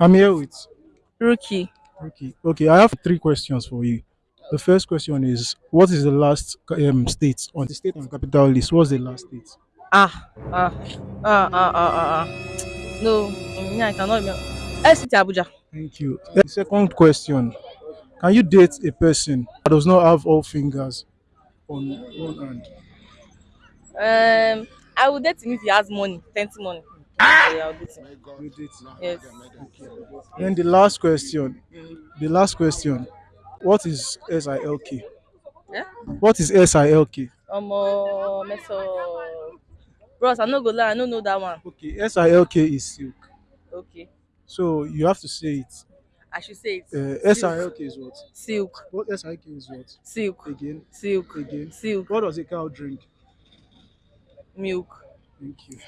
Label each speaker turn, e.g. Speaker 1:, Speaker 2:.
Speaker 1: I'm here with
Speaker 2: Rookie.
Speaker 1: Ricky. Okay, I have three questions for you. The first question is What is the last um, state on the state and capital list? What's the last state?
Speaker 2: Ah, ah, ah, ah, ah, ah. ah. No, I cannot. remember. FCT Abuja.
Speaker 1: Thank you. The second question Can you date a person that does not have all fingers on one hand?
Speaker 2: Um, I will date him if he has money, plenty money. Him.
Speaker 1: You him.
Speaker 2: Yes.
Speaker 1: Then the last question. The last question. What is SILK?
Speaker 2: Yeah.
Speaker 1: What is SILK?
Speaker 2: Omo, meso. Bros, I no go lie, I no know that one.
Speaker 1: Okay, SILK is silk.
Speaker 2: Okay,
Speaker 1: So you have to say it.
Speaker 2: I should say it.
Speaker 1: Uh, SILK is what?
Speaker 2: Silk,
Speaker 1: What SILK is what?
Speaker 2: silk,
Speaker 1: Again.
Speaker 2: silk,
Speaker 1: Again.
Speaker 2: silk,
Speaker 1: What does a cow drink?
Speaker 2: milk.
Speaker 1: Thank you.